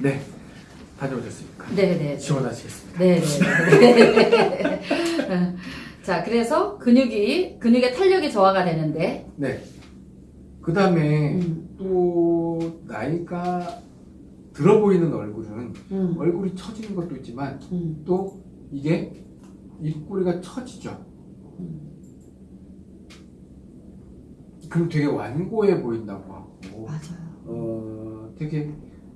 네. 다녀오셨습니까? 네네. 지원하시겠습니다. 네네. 자, 그래서 근육이, 근육의 탄력이 저하가 되는데, 네. 그 다음에 음, 또 나이가 들어 보이는 얼굴은 음, 얼굴이 처지는 것도 있지만 음, 또 이게 입꼬리가 처지죠. 음. 그럼 되게 완고해 보인다고 하고 맞아요. 어 되게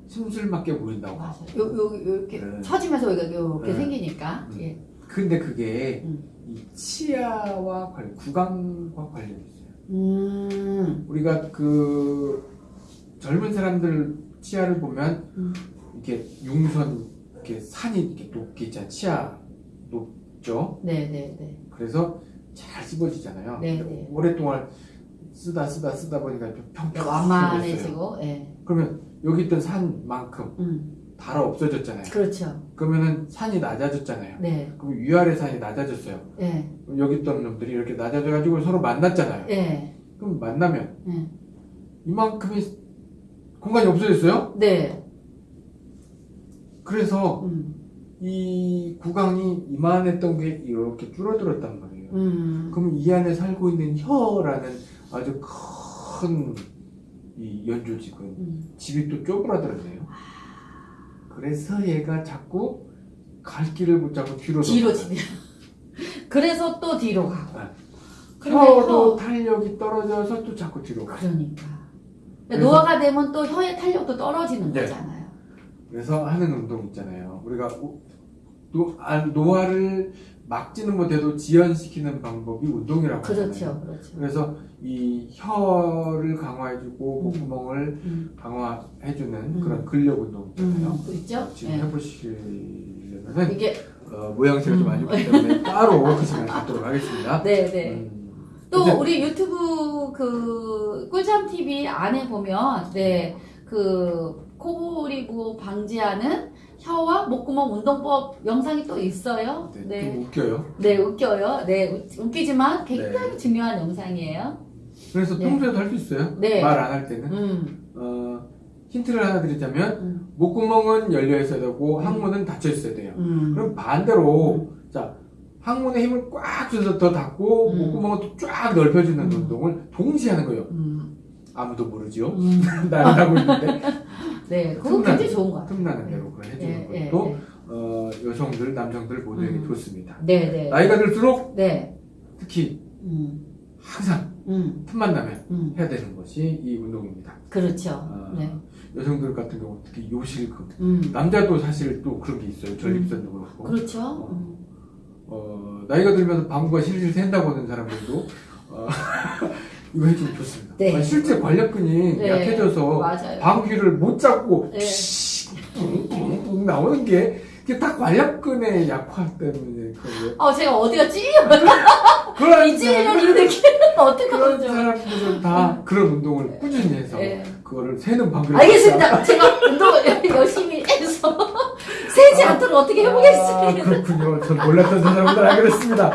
심술맞게 보인다고 하고 맞아요. 요, 요, 요, 이렇게 네. 처지면서 여기가 이렇게 네. 생기니까. 음. 예. 근데 그게 음. 이 치아와 관련 구강과 관련이 있어요. 음, 우리가 그 젊은 사람들 치아를 보면 음. 이렇게 융선 이렇게 산이 이렇게 높게 있잖아요. 치아 높죠. 네네네. 그래서 잘 씹어지잖아요. 네, 근데 네. 오랫동안 쓰다 쓰다 쓰다 보니까 좀 평평해졌어요. 완만해지고, 예. 그러면 여기 있던 산만큼 음, 달아 없어졌잖아요. 그렇죠. 그러면은 산이 낮아졌잖아요. 네, 그럼 위아래 산이 낮아졌어요. 예, 그럼 여기 있던 놈들이 이렇게 낮아져가지고 서로 만났잖아요. 예, 그럼 만나면 예. 이만큼의 공간이 없어졌어요. 네, 그래서 음, 이 구강이 이만했던 게 이렇게 줄어들었단 말이에요. 음, 그럼 이 안에 살고 있는 혀라는 아주 큰 이 연조직은 음. 집이 또 쪼그라들었네요. 그래서 얘가 자꾸 갈 길을 못 잡고 뒤로 뒤로. 뒤로. 그래서 또 뒤로 가고. 네. 근데 혀도 혀- 탄력이 떨어져서 또 자꾸 뒤로 가. 그러니까. 그래서- 노화가 되면 또 혀의 탄력도 떨어지는 네. 거잖아요. 그래서 하는 운동 있잖아요. 우리가 우- 노, 아, 노화를 막지는 못해도 지연시키는 방법이 운동이라고 하잖아요. 그렇죠, 그렇죠. 그래서 이 혀를 강화해주고 음. 목구멍을 음, 강화해주는 음. 그런 근력 운동 있잖아요. 음, 있죠? 지금 예. 해보시려면은 이게, 어, 모양새가 좀 음. 안 좋기 때문에 따로 그 시간을 갖도록 하겠습니다. 네, 네. 음, 또 우리 유튜브 그 꿀잠 TV 안에 보면 네그 코골이고 방지하는 혀와 목구멍 운동법 영상이 또 있어요. 네, 네, 좀 웃겨요. 네 웃겨요. 네 웃- 웃기지만 굉장히 네. 중요한 영상이에요. 그래서 네. 평소에도 할수 있어요. 네. 말 안 할 때는. 음, 어, 힌트를 하나 드리자면 음, 목구멍은 열려 있어야 되고 음. 항문은 닫혀 있어야 돼요. 음. 그럼 반대로 자 항문에 힘을 꽉 줘서 더 닫고 음. 목구멍을 또쫙 넓혀주는 음. 운동을 동시에 하는 거예요. 음, 아무도 모르죠. 음. 나는 하고 있는데 네, 그거 틈나는- 굉장히 좋은 것 같아요. 틈나는 대로 그걸 해주는 예, 예, 것도 예. 어, 여성들, 남성들 모두에게 음. 좋습니다. 네, 네. 나이가 들수록 네. 특히 음, 항상 음, 틈만 나면 음. 해야 되는 것이 이 운동입니다. 그렇죠. 어, 네. 여성들 같은 경우 특히 요실금 음. 남자도 사실 또 그런 게 있어요. 전립선도 그렇고 그렇죠. 음. 어, 나이가 들면서 방구가 실실 샌다고 하는 사람들도 어, 이거 해주면 좋습니다. 네. 아, 실제 관략근이 네. 약해져서 맞아요. 방귀를 못 잡고 네. 뿡뿡뿡 나오는 게 이게 다 관략근의 약화 때문에 그런 거. 어, 제가 어디가? 그런 이 찔리는 이 느낌 어떻게 그런 하죠? 사람들은 다 그런 운동을 꾸준히 해서 네. 그거를 새는 방귀를 알겠습니다. 제가 운동을 열심히 해서 세지 않도록 어떻게 아, 해보겠습니다. 그렇군요. 전 몰랐던 사람들 알게 됐습니다.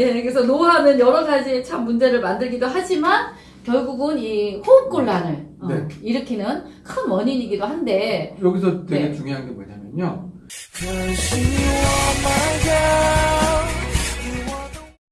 예, 그래서 노화는 여러 가지 참 문제를 만들기도 하지만 결국은 이 호흡 곤란을 어, 네. 일으키는 큰 원인이기도 한데 여기서 되게 네. 중요한 게 뭐냐면요.